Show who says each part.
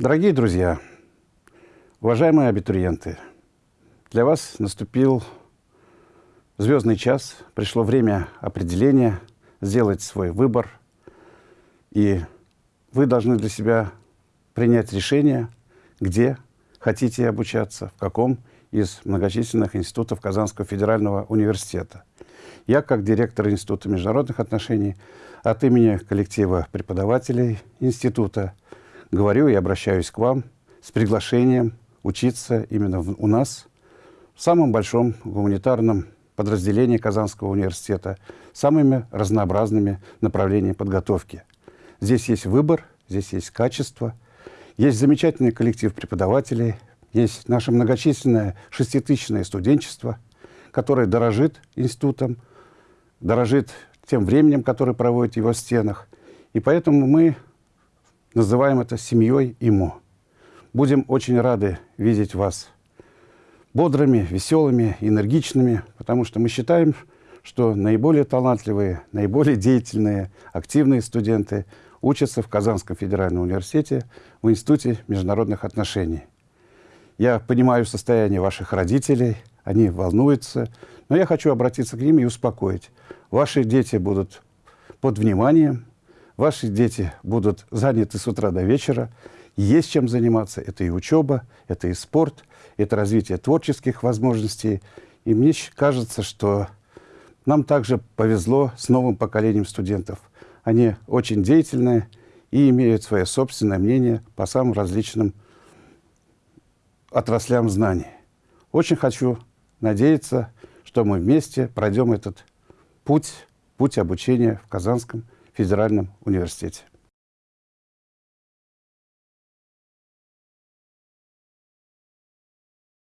Speaker 1: Дорогие друзья, уважаемые абитуриенты, для вас наступил звездный час, пришло время определения, сделать свой выбор, и вы должны для себя принять решение, где хотите обучаться, в каком из многочисленных институтов Казанского федерального университета. Я, как директор Института международных отношений, от имени коллектива преподавателей института говорю и обращаюсь к вам с приглашением учиться именно в, у нас, в самом большом гуманитарном подразделении Казанского университета, самыми разнообразными направлениями подготовки. Здесь есть выбор, здесь есть качество, есть замечательный коллектив преподавателей, есть наше многочисленное шеститысячное студенчество, которое дорожит институтом, дорожит тем временем, которое проводит его в стенах. И поэтому мы называем это семьей ИМО. Будем очень рады видеть вас бодрыми, веселыми, энергичными, потому что мы считаем, что наиболее талантливые, наиболее деятельные, активные студенты учатся в Казанском федеральном университете в Институте международных отношений. Я понимаю состояние ваших родителей, они волнуются, но я хочу обратиться к ним и успокоить. Ваши дети будут под вниманием, ваши дети будут заняты с утра до вечера, есть чем заниматься. Это и учеба, это и спорт, это развитие творческих возможностей. И мне кажется, что нам также повезло с новым поколением студентов. Они очень деятельные и имеют свое собственное мнение по самым различным отраслям знаний. Очень хочу надеяться, что мы вместе пройдем этот путь, путь обучения в Казанском федеральном университете.